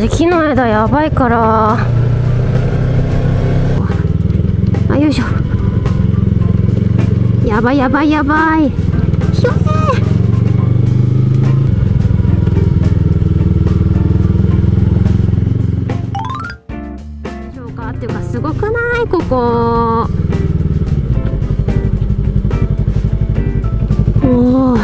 ジ木の枝やばいから。あよいしょ。やばいやばいやばい。ひょえ消化っていうかすごくないここ。おお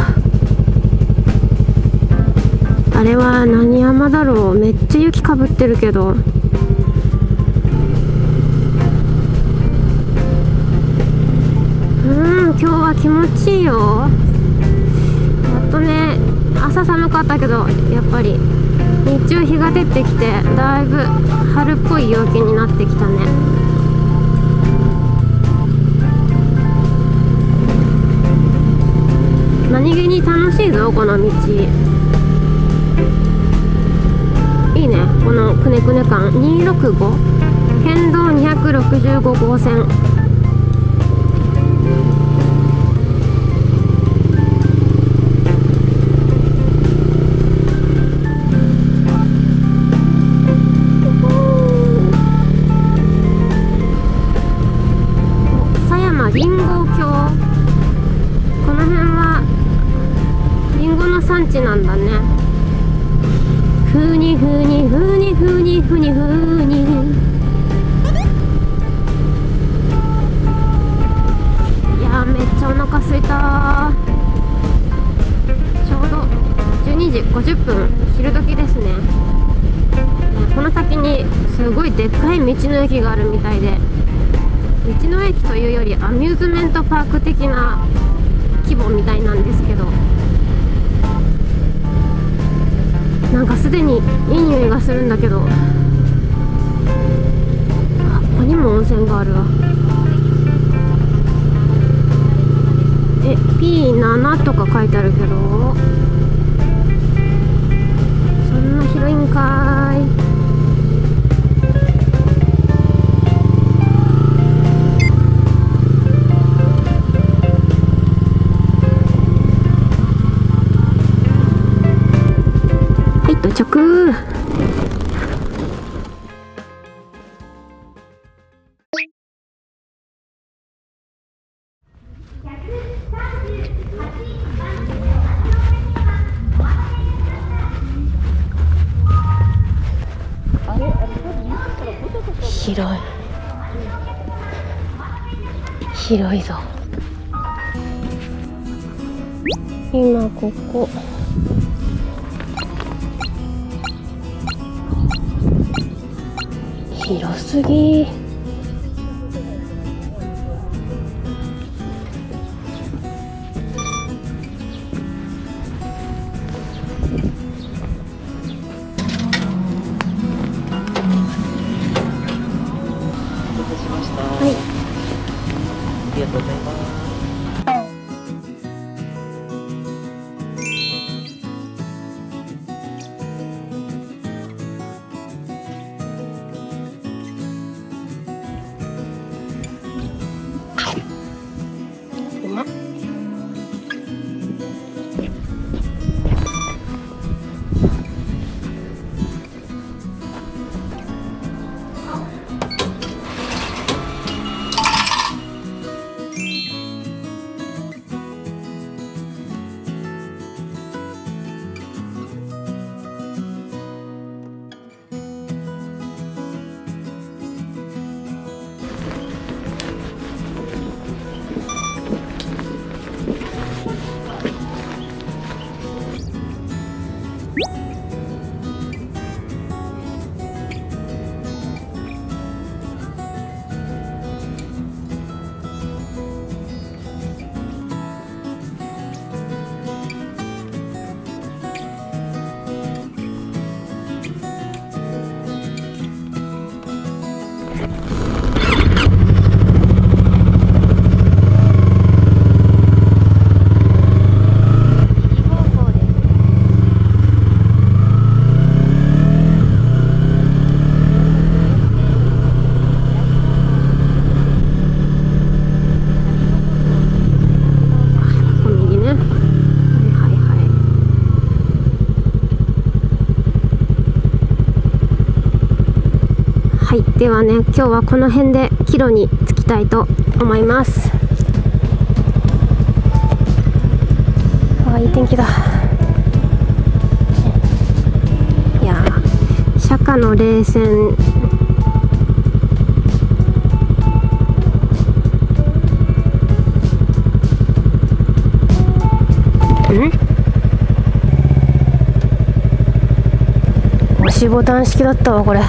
あれは何山だろう？めっちゃ雪かぶってるけど。うん今日は気持ちいいよ。やっとね朝寒かったけどやっぱり日中日が出てきてだいぶ春っぽい陽気になってきたね。何気に楽しいぞこの道。くねくね感265県道265号線。狭山りんご橋この辺はりんごの産地なんだね。ふにふにふにふにふにふに。いやめっちゃお腹すいたちょうど12時50分昼時ですねこの先にすごいでっかい道の駅があるみたいで道の駅というよりアミューズメントパーク的な規模みたいなんですけどすでにいい匂いがするんだけど。あここにも温泉があるわ。え P7 とか書いてあるけど。そんな広いんかい。広い。広いぞ。今ここ。広すぎ。ございます。いではね今日はこの辺で帰路に着きたいと思います。あいい天気だ。いや釈迦の冷戦。押しボタン式だったわこれ。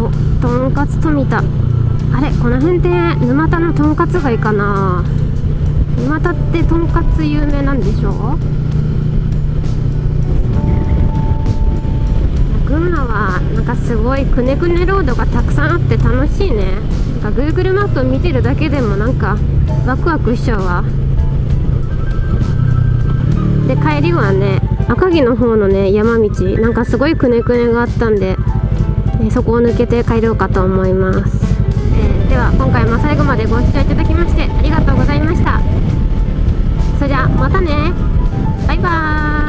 おとんかつ富田あれこの辺って沼田のとんかつ街かな。沼田ってとんかつ有名なんでしょ群馬はなんかすごいくねくねロードがたくさんあって楽しいね。なんか Google マップ見てるだけでもなんかワクワクしちゃうわ。で帰りはね赤城の方のね山道なんかすごいくねくねがあったんで、えーそこを抜けて帰ろうかと思います、えーでは今回も最後までご視聴いただきましてありがとうございました。それじゃあまたね。バイバーイ。